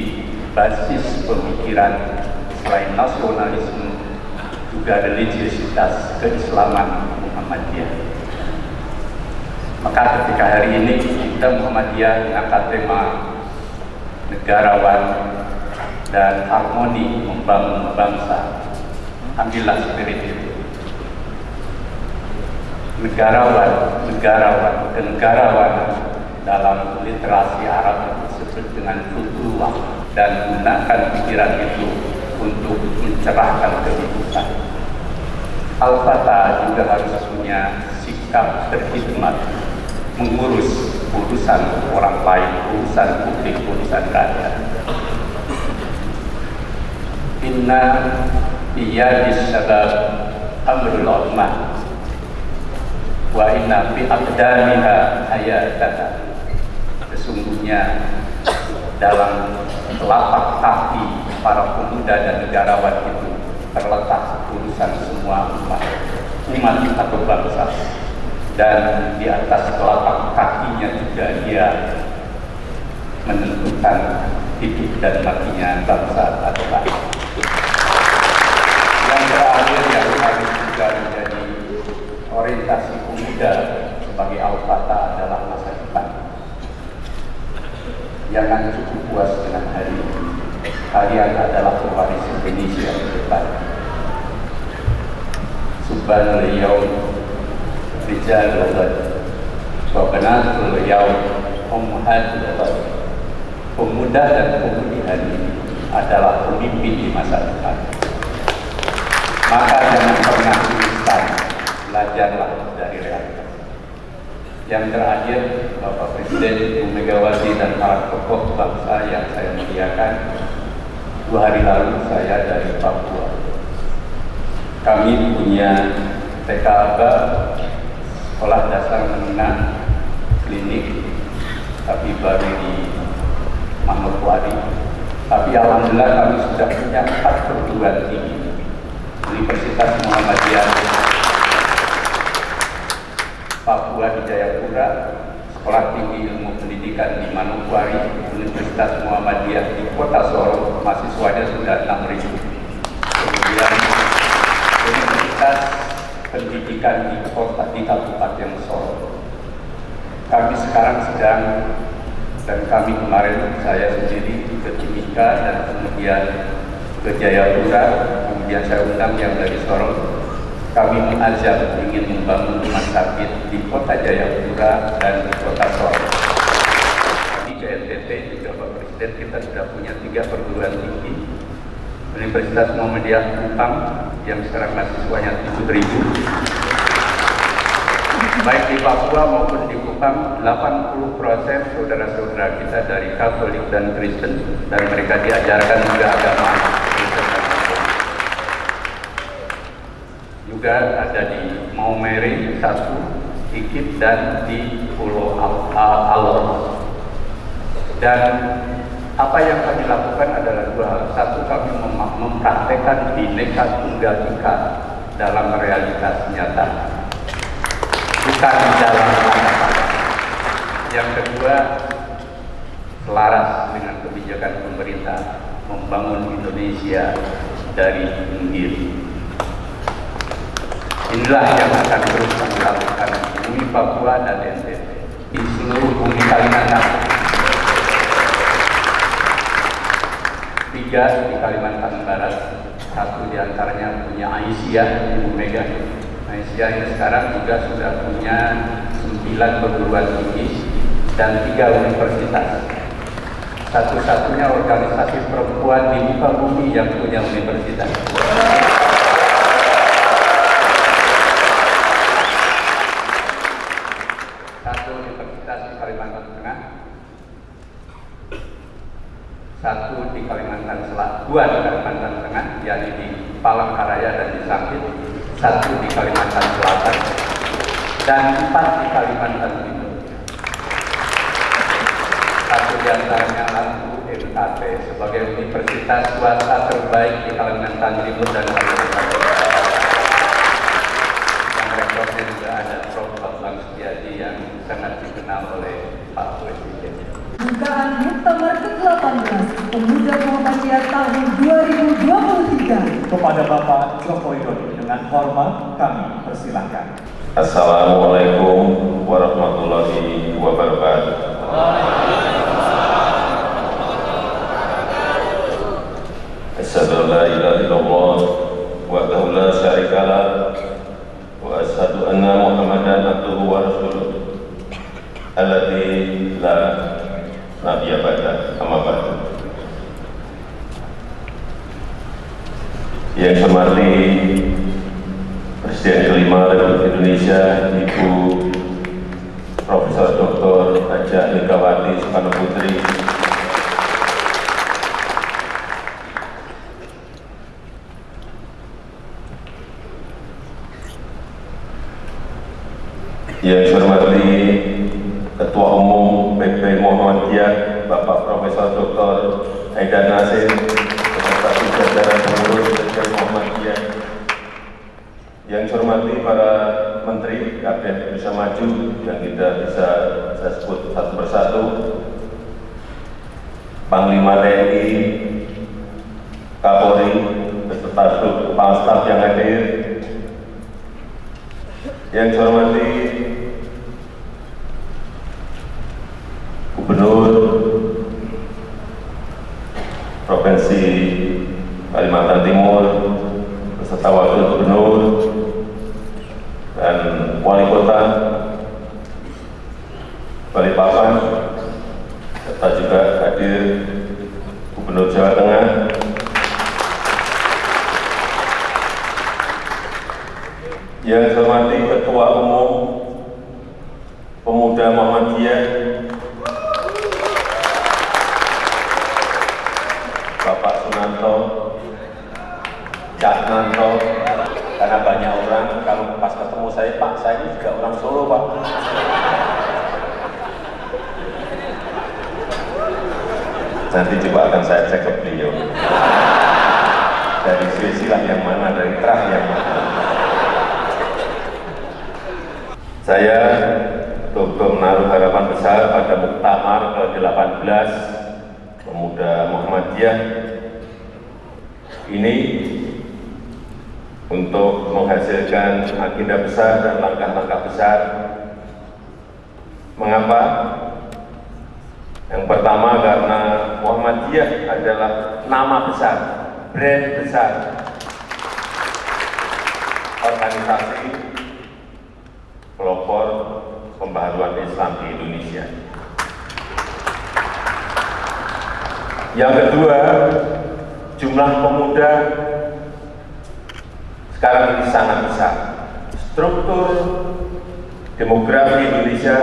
basis pemikiran selain nasionalisme juga religiositas keislaman Muhammadiyah. Maka ketika hari ini kita Muhammadiyah mengangkat tema negarawan dan harmoni membangun bangsa, ambillah spirit itu. Negarawan, negarawan, kenegarawan dalam literasi Arab disebut dengan futuwah dan gunakan pikiran itu untuk mencerahkan kehidupan. Al-Fatah juga harus punya sikap berkhidmat mengurus urusan orang lain, urusan publik, urusan rakyat. Inna biyadis sabab amrul ummah wa inna fi aqdamiha hayatana sesungguhnya dalam telapak kaki para pemuda dan negarawan itu terletak urusan semua umat umat atau bangsa. Dan di atas telapak kakinya juga dia menentukan hidup dan matinya bangsa atau bangsa yang terakhir yang harus juga menjadi orientasi pemuda sebagai al-fatah adalah masa depan jangan cukup puas dengan hari. Ini kalian adalah pewaris Indonesia ke depan subhanallah yaum rijal ghad wa banatul yaum ummahatul ghad pemuda dan pemudi hari ini adalah pemimpin di masa depan. Maka jangan pernah instan. Belajarlah yang terakhir Bapak Presiden Ibu Megawati dan para tokoh bangsa yang saya muliakan dua hari lalu saya dari Papua. Kami punya TKB sekolah dasar menengah klinik tapi baru di Manokwari. Tapi alhamdulillah kami sudah punya empat perguruan tinggi. Universitas Muhammadiyah Papua di Jayapura, Sekolah Tinggi Ilmu Pendidikan di Manokwari, Universitas Muhammadiyah di Kota Solo, mahasiswanya sudah 6.000. Kemudian Universitas Pendidikan di Kota di Kabupaten Solo. Kami sekarang sedang dan kami kemarin saya sendiri ke Timika dan kemudian ke Jayapura, kemudian saya undang yang dari Sorong kami mengajak ingin membangun rumah sakit di kota Jayapura dan di kota Sorong. Di KNTT juga Pak Presiden kita sudah punya tiga perguruan tinggi. Universitas Muhammadiyah Kupang yang sekarang mahasiswanya 7.000. Baik di Papua maupun di Kupang, 80 persen saudara-saudara kita dari Katolik dan Kristen dan mereka diajarkan juga agama Kristen dan Islam juga ada di Maumere satu, Ikit dan di Pulau Al- Al- Alor. Dan apa yang kami lakukan adalah dua hal. Satu, kami mem- mempraktekkan bineka tunggal ika dalam realitas nyata, bukan di dalam. Yang kedua, selaras dengan kebijakan pemerintah membangun Indonesia dari pinggir. Inilah yang akan terus kami lakukan di Papua dan NTT di seluruh bumi Kalimantan. Tiga di Kalimantan Barat, satu di antaranya punya Aisyah, Ibu Mega. Aisyah ini sekarang juga sudah punya sembilan perguruan tinggi dan tiga universitas. Satu-satunya organisasi perempuan di muka bumi yang punya universitas. satu universitas di Kalimantan Tengah, satu di Kalimantan Selatan, dua di Kalimantan Tengah, yakni di Palangkaraya dan di Sampit, satu di Kalimantan Selatan, dan empat di Kalimantan Timur. Satu di antaranya Lampu MKP sebagai universitas swasta terbaik di Kalimantan Timur dan Kalimantan Selatan. Yang rektornya juga ada Prof. Bambang Setiadi yang sangat dikenal oleh. Bukaan Muktamar ke-18 Pemuda Muhammadiyah tahun 2023 Kepada Bapak Joko Widodo dengan hormat kami persilahkan. Assalamualaikum warahmatullahi wabarakatuh. Asyhadu an la ilaha illallah wahdahu la syarika lah wa asyhadu anna Muhammadan abduhu wa rasuluh nabiyya ba'da amma ba'du. Yang hormati Presiden kelima Republik Indonesia Ibu Profesor Dr. Haja Megawati Soekarno Putri Yang hormati Ketua Umum PP Muhammadiyah Bapak Profesor Dr. Haidar Nasir beserta jajaran pengurus PP Muhammadiyah yang saya hormati para menteri Kabinet Indonesia Maju yang tidak bisa saya sebut satu persatu, Panglima TNI, Kapolri, beserta kepala staf yang hadir, yang saya hormati Gubernur Provinsi Kalimantan Timur, beserta Wakil Gubernur, dan Wali Kota Balikpapan, serta juga hadir Gubernur Jawa Tengah, yang saya hormati Ketua Umum Pemuda Muhammadiyah, Bapak Sunanto, Cak Nanto, karena banyak orang kalau pas ketemu saya Pak saya ini juga orang Solo Pak nanti coba akan saya cek ke beliau dari silsilah yang mana, dari terah yang mana. Saya betul-betul menaruh harapan besar pada Muktamar ke-18 Pemuda Muhammadiyah ini untuk menghasilkan agenda besar dan langkah-langkah besar. Mengapa? Yang pertama karena Muhammadiyah adalah nama besar, brand besar, organisasi pelopor pembaharuan Islam di Indonesia. Yang kedua, jumlah pemuda sekarang ini sangat besar. Struktur demografi Indonesia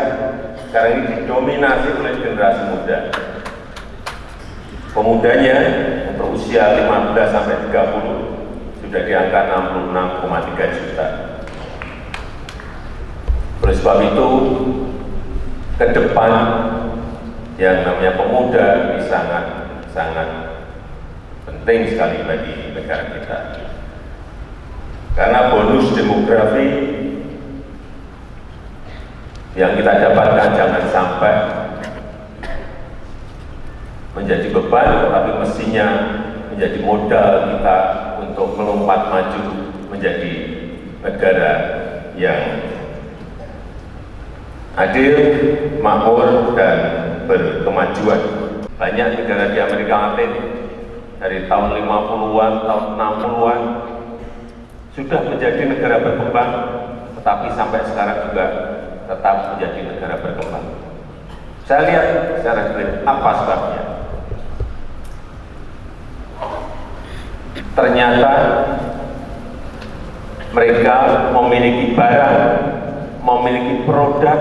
sekarang ini didominasi oleh generasi muda. Pemudanya untuk usia 15 sampai 30 sudah di angka 66,3 juta. Oleh sebab itu, ke depan yang namanya pemuda ini sangat sangat penting sekali bagi negara kita. Karena bonus demografi yang kita dapatkan jangan sampai menjadi beban, tetapi mestinya menjadi modal kita untuk melompat maju menjadi negara yang adil, makmur, dan berkemajuan. Banyak negara di Amerika Latin dari tahun 50-an, tahun 60-an sudah menjadi negara berkembang, tetapi sampai sekarang juga tetap menjadi negara berkembang. Saya lihat secara clear apa sebabnya. Ternyata mereka memiliki barang, memiliki produk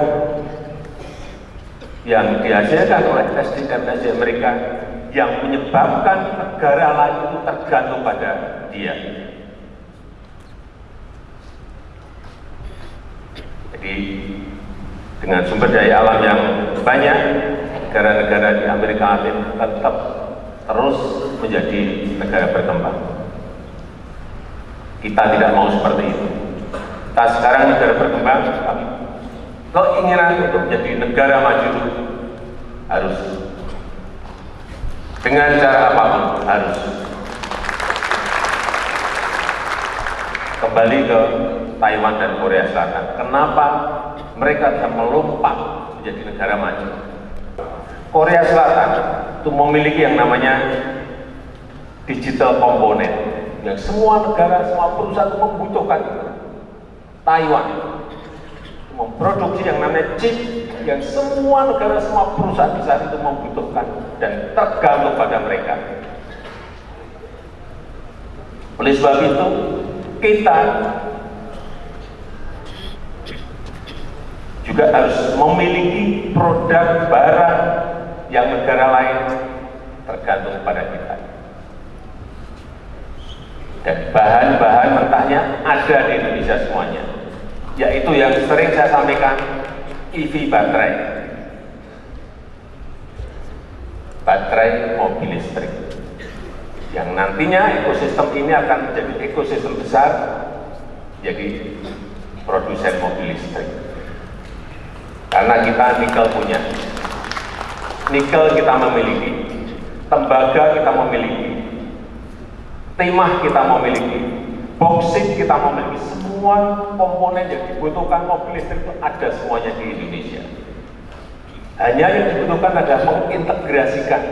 yang dihasilkan oleh SDM-SDM mereka yang menyebabkan negara lain itu tergantung pada dia. Jadi dengan sumber daya alam yang banyak, negara-negara di Amerika Latin tetap terus menjadi negara berkembang. Kita tidak mau seperti itu. Kita sekarang negara berkembang, tapi keinginan untuk menjadi negara maju harus dengan cara apa pun harus kembali ke Taiwan dan Korea Selatan. Kenapa mereka bisa melompat menjadi negara maju? Korea Selatan itu memiliki yang namanya digital komponen yang semua negara, semua perusahaan itu membutuhkan. Taiwan memproduksi yang namanya chip yang semua negara, semua perusahaan besar itu membutuhkan dan tergantung pada mereka. Oleh sebab itu, kita juga harus memiliki produk barang yang negara lain tergantung pada kita. Dan bahan-bahan mentahnya ada di Indonesia semuanya, yaitu yang sering saya sampaikan, EV baterai. Baterai mobil listrik. Yang nantinya ekosistem ini akan menjadi ekosistem besar, jadi produsen mobil listrik. Karena kita nikel punya, nikel kita memiliki, tembaga kita memiliki, timah kita memiliki, boksit kita memiliki, semua komponen yang dibutuhkan mobil listrik itu ada semuanya di Indonesia. Hanya yang dibutuhkan adalah mengintegrasikan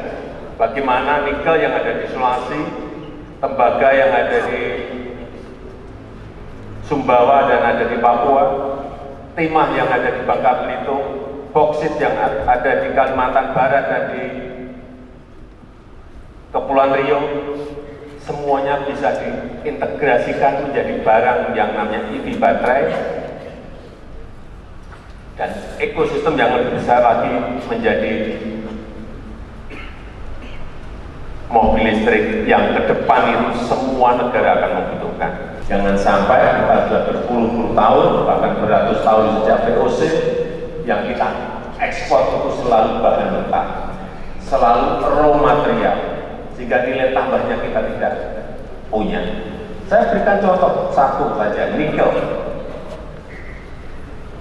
bagaimana nikel yang ada di Sulawesi, tembaga yang ada di Sumbawa dan ada di Papua, timah yang ada di Bangka Belitung, boksit yang ada di Kalimantan Barat dan di Kepulauan Riau, semuanya bisa diintegrasikan menjadi barang yang namanya EV baterai dan ekosistem yang lebih besar lagi menjadi mobil listrik yang ke depan itu semua negara akan membutuhkan. Jangan sampai kita sudah berpuluh-puluh tahun, bahkan beratus tahun sejak VOC, yang kita ekspor itu selalu bahan mentah, selalu raw material, sehingga nilai tambahnya kita tidak punya. Saya berikan contoh satu saja, nikel.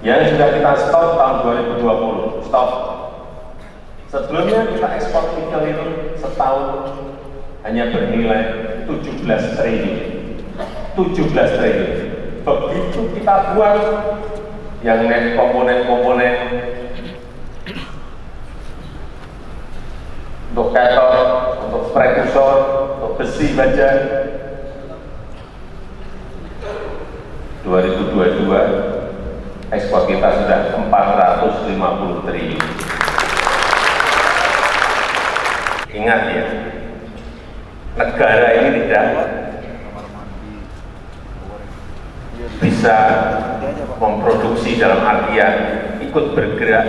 Yang sudah kita stop tahun 2020, stop. Sebelumnya kita ekspor nikel itu setahun hanya bernilai 17 triliun. 17 triliun. Begitu kita buat yang net komponen-komponen untuk kator, untuk prekursor, untuk besi baja. 2022 ekspor kita sudah 450 triliun. Ingat ya, negara ini tidak bisa memproduksi dalam artian ikut bergerak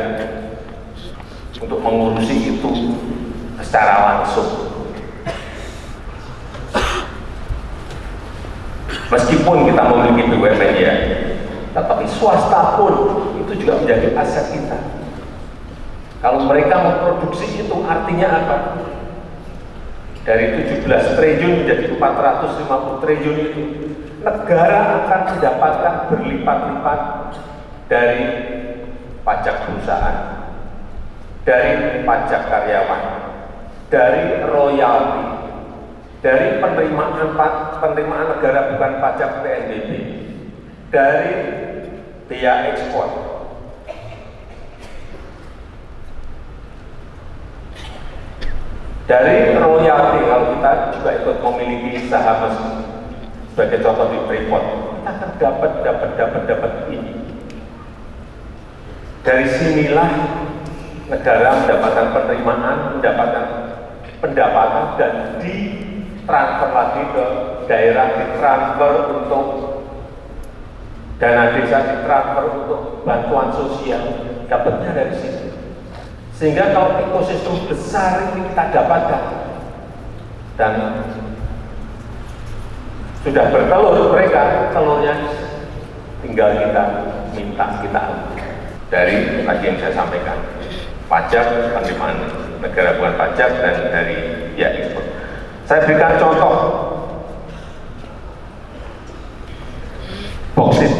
untuk mengurusi itu secara langsung. Meskipun kita memiliki BUMN ya, tetapi swasta pun itu juga menjadi aset kita. Kalau mereka memproduksi itu artinya apa? Dari 17 triliun menjadi 450 triliun itu, negara akan mendapatkan berlipat-lipat dari pajak perusahaan, dari pajak karyawan, dari royalti, dari penerimaan penerimaan negara bukan pajak PNBP, dari biaya ekspor. Dari royalti kalau kita juga ikut memiliki saham sebagai contoh di Freeport, kita akan dapat dapat dapat dapat ini. Dari sinilah negara mendapatkan penerimaan, mendapatkan pendapatan dan ditransfer lagi ke daerah, ditransfer untuk dana desa, ditransfer untuk bantuan sosial, dapatnya dari sini. Sehingga kalau ekosistem besar ini kita dapatkan dan sudah bertelur mereka, telurnya tinggal kita minta kita dari tadi yang saya sampaikan pajak, penerimaan negara bukan pajak dan dari ya ekspor. Saya berikan contoh boksit.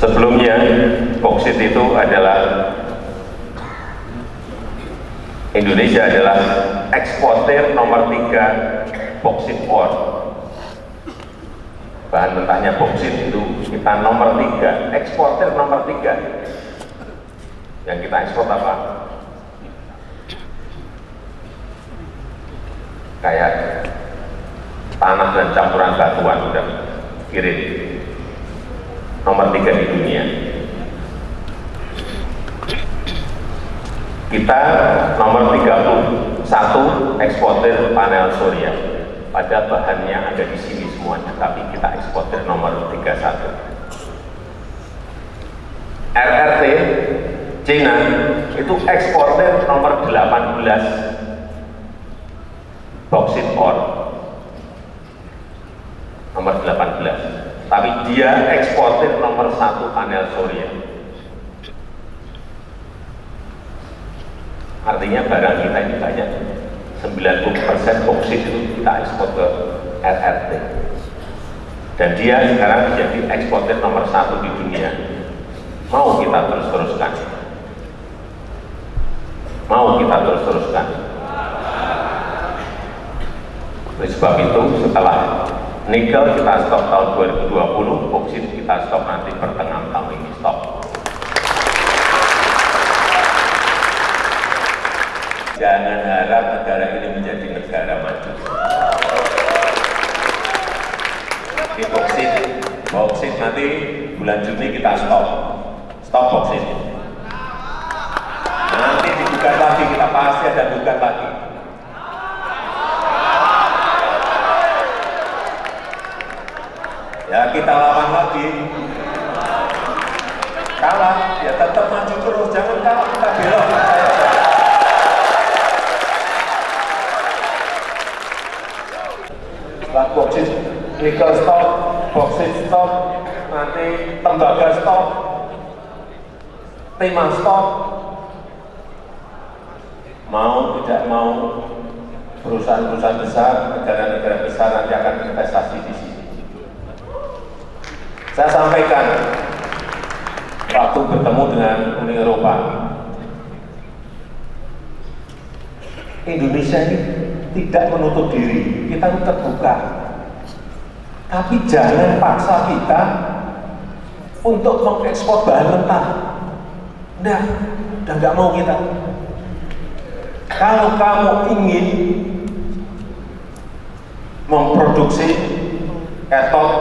Sebelumnya boksit itu adalah Indonesia adalah eksportir nomor tiga boksit ore bahan mentahnya boksit itu kita nomor tiga, eksportir nomor tiga. Yang kita ekspor apa? Kayak tanah dan campuran batuan udah kirim nomor tiga di dunia. Kita nomor 31 eksportir panel surya pada bahannya ada di sini semuanya, tapi kita eksportir nomor 31. RRT Cina itu eksportir nomor 18 boksit ore. Nomor 18 tapi dia eksportir nomor satu panel surya. Artinya barang kita ini banyak. 90% boksit itu kita ekspor ke RRT dan dia sekarang menjadi eksportir nomor satu di dunia. Mau kita terus-teruskan mau kita terus-teruskan. Oleh sebab itu setelah nikel kita stop tahun 2020 boksit kita stop nanti pertengahan tahun ini stop. Jangan harap negara ini menjadi negara maju. Di boksit boksit nanti bulan Juni kita stop. Stop boksit digugat lagi kita pasti ada gugat lagi ya kita lawan lagi. Kalah. Ya tetap maju terus. Jangan kalah kita belok. Setelah boksit nikel stop boksit stop nanti tembaga stop timah stop mau tidak mau perusahaan-perusahaan besar, negara-negara besar nanti akan investasi di sini. Saya sampaikan waktu bertemu dengan Uni Eropa, Indonesia ini tidak menutup diri, kita terbuka. Tapi jangan paksa kita untuk mengekspor bahan mentah. Nah, udah nggak mau kita. Kalau kamu ingin memproduksi ketot,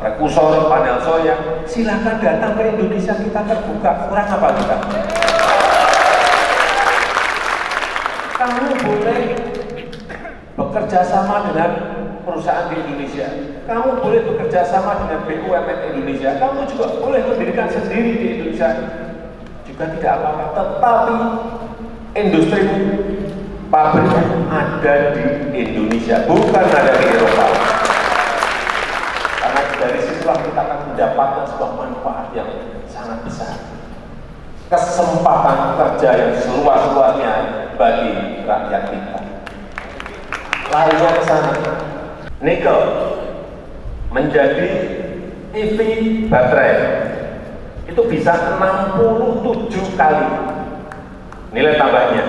rekursor, panel soya, silakan datang ke Indonesia kita terbuka. Kurang apa kita? Kamu boleh bekerja sama dengan perusahaan di Indonesia. Kamu boleh bekerja sama dengan BUMN Indonesia. Kamu juga boleh mendirikan sendiri di Indonesia. Juga tidak apa-apa. Tetapi industri pabriknya ada di Indonesia, bukan ada di Eropa. Karena dari situlah kita akan mendapatkan sebuah manfaat yang sangat besar. Kesempatan kerja yang seluas-luasnya bagi rakyat kita. Larinya ke sana. Nikel menjadi EV baterai itu bisa 67 kali nilai tambahnya.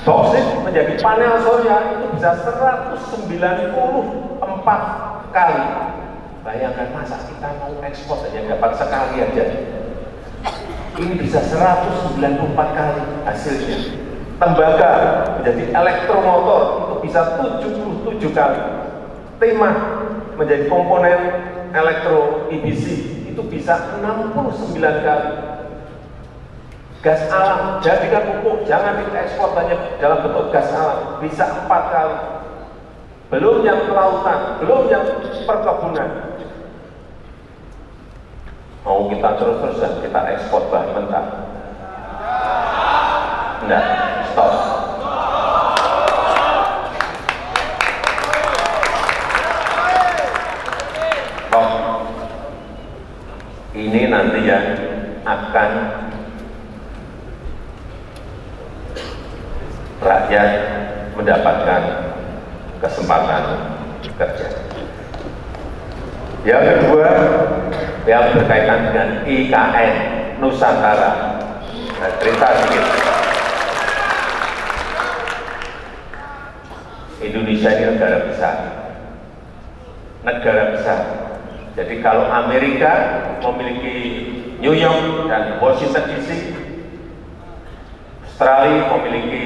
Boksit menjadi panel surya itu bisa 194 kali. Bayangkan masa kita mau ekspor saja dapat sekali aja. Ini bisa 194 kali hasilnya. Tembaga menjadi elektromotor itu bisa 77 kali. Timah menjadi komponen elektro EBC itu bisa 69 kali gas alam. Jadikan pupuk jangan diekspor hanya dalam bentuk gas alam. Bisa empat kali. Belum yang kelautan belum yang perkebunan. Mau kita terus-terusan kita ekspor bahan mentah? Enggak. Stop. Ini nanti yang akan rakyat mendapatkan kesempatan kerja. Yang kedua, yang berkaitan dengan IKN Nusantara. Nah, cerita sedikit. Indonesia ini negara besar. Negara besar. Jadi kalau Amerika memiliki New York dan Washington DC, Australia memiliki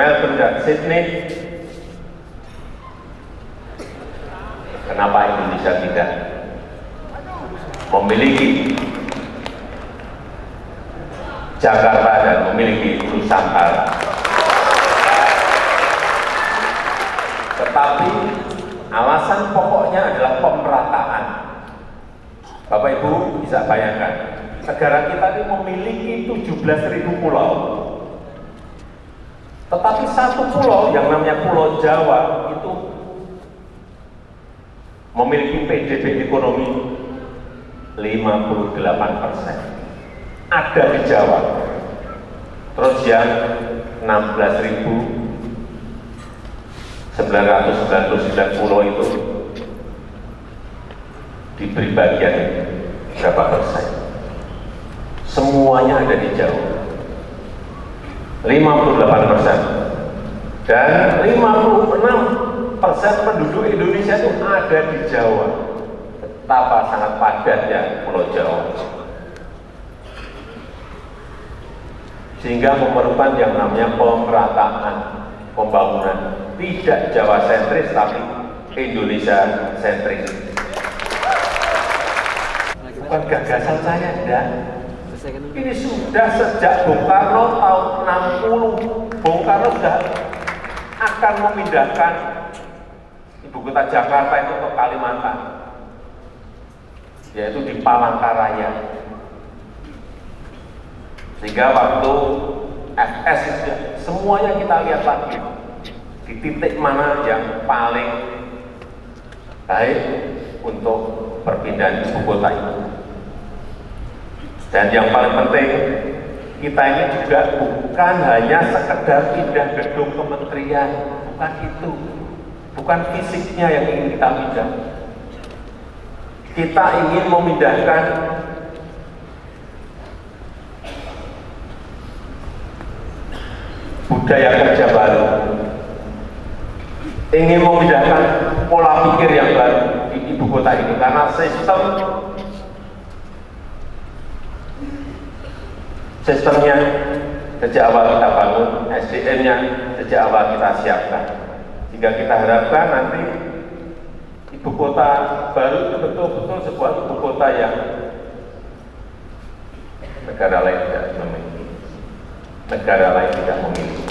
Melbourne dan Sydney. Kenapa Indonesia tidak memiliki Jakarta dan memiliki Nusantara? Tetapi alasan pokoknya adalah pemerataan. Bapak Ibu bisa bayangkan, negara kita ini memiliki 17.000 pulau. Tetapi satu pulau yang namanya Pulau Jawa itu memiliki PDB ekonomi 58 persen. Ada di Jawa. Terus yang 16.999 pulau itu diberi bagian berapa persen? Semuanya ada di Jawa. 58 persen. Dan 56 persen penduduk Indonesia itu ada di Jawa. Betapa sangat padatnya Pulau Jawa. Sehingga memerlukan yang namanya pemerataan pembangunan. Tidak Jawa sentris, tapi Indonesia sentris. Bukan gagasan saya, enggak. Ini sudah sejak Bung Karno tahun 60, Bung Karno sudah akan memindahkan ibu kota Jakarta itu ke Kalimantan, yaitu di Palangkaraya. Sehingga waktu FS itu semuanya kita lihat lagi di titik mana yang paling baik untuk perpindahan ibu kota itu. Dan yang paling penting, kita ini juga bukan hanya sekedar pindah gedung kementerian, bukan itu. Bukan fisiknya yang ingin kita pindah. Kita ingin memindahkan budaya kerja baru, ingin memindahkan pola pikir yang baru di ibu kota ini karena sistem sistemnya sejak awal kita bangun, SDM-nya sejak awal kita siapkan. Sehingga kita harapkan nanti ibu kota baru itu betul-betul sebuah ibu kota yang negara lain tidak memiliki. Negara lain tidak memiliki.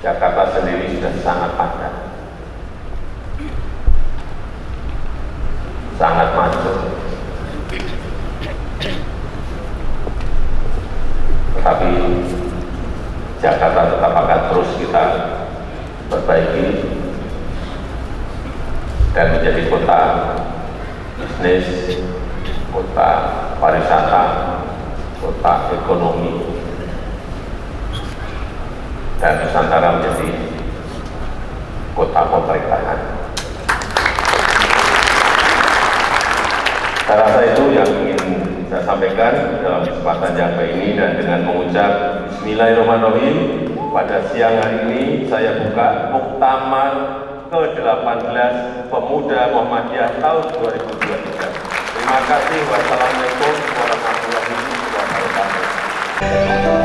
Jakarta sendiri sudah sangat padat. Sangat macet. Tetapi Jakarta tetap akan terus kita perbaiki dan menjadi kota bisnis, kota pariwisata, kota ekonomi, dan Nusantara menjadi kota pemerintahan. Saya rasa itu yang ingin saya sampaikan dalam kesempatan yang baik ini dan dengan mengucap Bismillahirrahmanirrahim pada siang hari ini saya buka Muktamar ke-18 Pemuda Muhammadiyah tahun 2023. Terima kasih. Wassalamualaikum warahmatullahi wabarakatuh.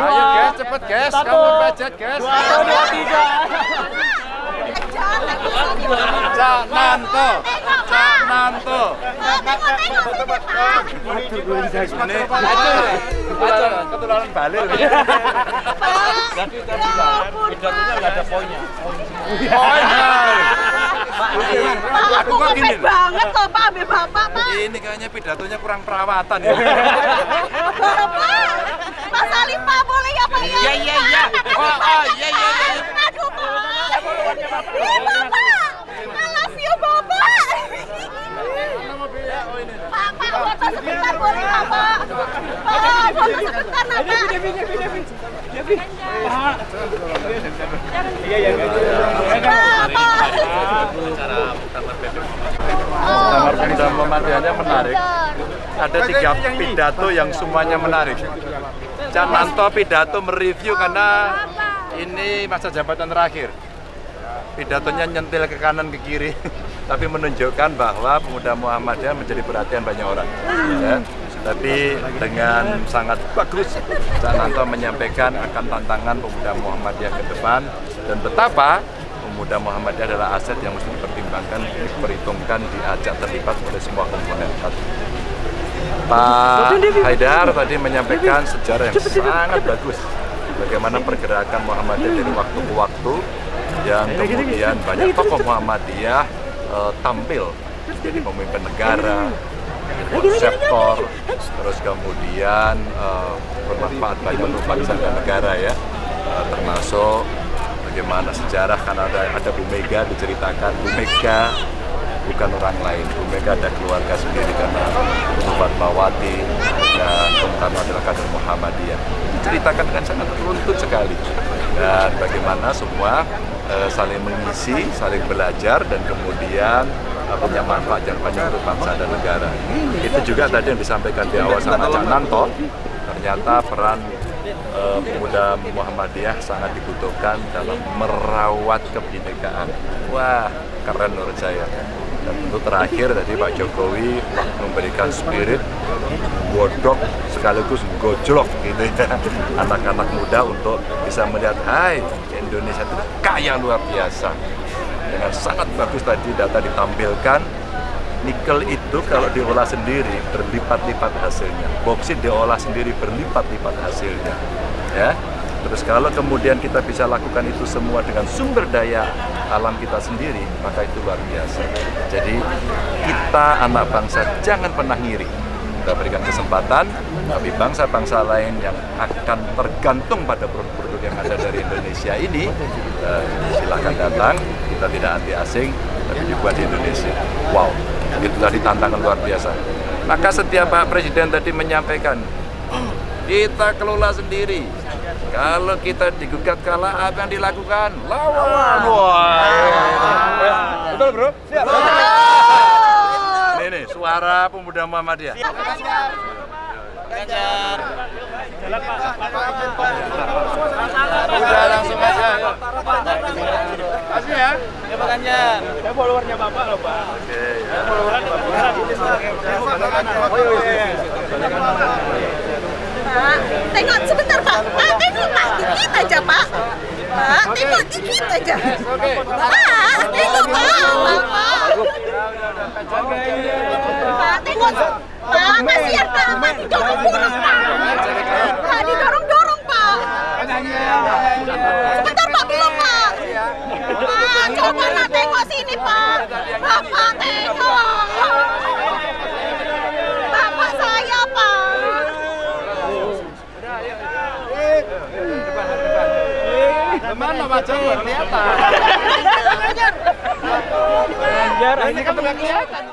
Dua. Ayo guys, cepet guys. Satu. Kamu budget guys. Satu, dua, tiga. Cak Nanto. Cak Nanto. Ini aja. Aja ketularan balil. Jadi saya bilang, pidatonya nggak ada poinnya. Poinnya. Pak, aku kok gini ngefans loh. banget kok Pak, ambil Bapak, Pak. Ini kayaknya pidatonya kurang perawatan ya. Bapak, Pak boleh ya Pak ya? Iya, iya, iya. Oh, oh, iya, iya, iya. Aduh, Pak. Iya, Bapak. I love you, Bapak. Pak, Pak, foto sebentar boleh nggak, Pak? Pak, foto sebentar, nah, Pak. Kamar Pemuda Muhammadiyahnya menarik. Ada tiga pidato yang semuanya menarik. Cananto pidato mereview karena ini masa jabatan terakhir. Pidatonya nyentil ke kanan ke kiri, tapi menunjukkan bahwa pemuda Muhammadiyah menjadi perhatian banyak orang. Ya. Tapi dengan sangat bagus, Cananto menyampaikan akan tantangan pemuda Muhammadiyah ke depan dan betapa pemuda Muhammadiyah adalah aset yang mesti dipertimbangkan, diperhitungkan, diajak terlibat oleh semua komponen. Pak Haidar tadi menyampaikan sejarah yang sangat bagus. Bagaimana pergerakan Muhammadiyah dari waktu ke waktu. Yang kemudian banyak tokoh Muhammadiyah eh, tampil jadi pemimpin negara, konseptor, terus kemudian eh, bermanfaat banyak untuk bangsa dan negara ya, Eh, termasuk bagaimana sejarah karena ada, ada Bu Mega diceritakan. Bu Mega bukan orang lain. Bu Mega ada keluarga sendiri karena Bu Fatmawati dan Bung Karno adalah kader Muhammadiyah. Diceritakan dengan sangat runtut sekali. Dan bagaimana semua eh, saling mengisi, saling belajar dan kemudian eh, punya manfaat yang banyak untuk bangsa dan negara. Itu juga tadi yang disampaikan di awal sama Cak Nanto, ternyata peran eh, pemuda Muhammadiyah sangat dibutuhkan dalam merawat kebinekaan. Wah, keren menurut saya. Dan tentu terakhir tadi Pak Jokowi memberikan spirit godok sekaligus gojlok gitu ya. Anak-anak muda untuk bisa melihat hai Indonesia itu kaya luar biasa. Dengan sangat bagus tadi data ditampilkan nikel itu kalau diolah sendiri berlipat-lipat hasilnya. Boksit diolah sendiri berlipat-lipat hasilnya ya terus kalau kemudian kita bisa lakukan itu semua dengan sumber daya alam kita sendiri maka itu luar biasa. Jadi kita anak bangsa jangan pernah ngiri. Kita berikan kesempatan tapi bangsa-bangsa lain yang akan tergantung pada produk-produk yang ada dari Indonesia ini eh, silahkan datang. Kita tidak anti asing tapi dibuat di Indonesia. Wow itu tadi tantangan luar biasa. Maka setiap Pak Presiden tadi menyampaikan kita kelola sendiri kalau kita digugat kalah apa yang dilakukan? Lawan. Wah. Betul bro? Siap. Ini nih suara pemuda Muhammadiyah. Udah langsung aja. Yuk. kasih ya. Ya Pak Ganjar. Saya followernya Bapak loh Pak. oke. Ya. Pak, tengok sebentar Pak. Pak, tengok Pak, dikit aja Pak. Pak, tengok dikit aja. Pak, tengok Pak. Pak, Pak, tengok. Pak, kasihan Pak. Pak, didorong-dorong Pak. Pak, didorong-dorong Pak. Sebentar Pak, belum Pak. Pak, coba nak tengok sini Pak. Bapak tengok. Bapak saya Pak. Buat kelihatan? Ganjar, Ini kan nggak kelihatan.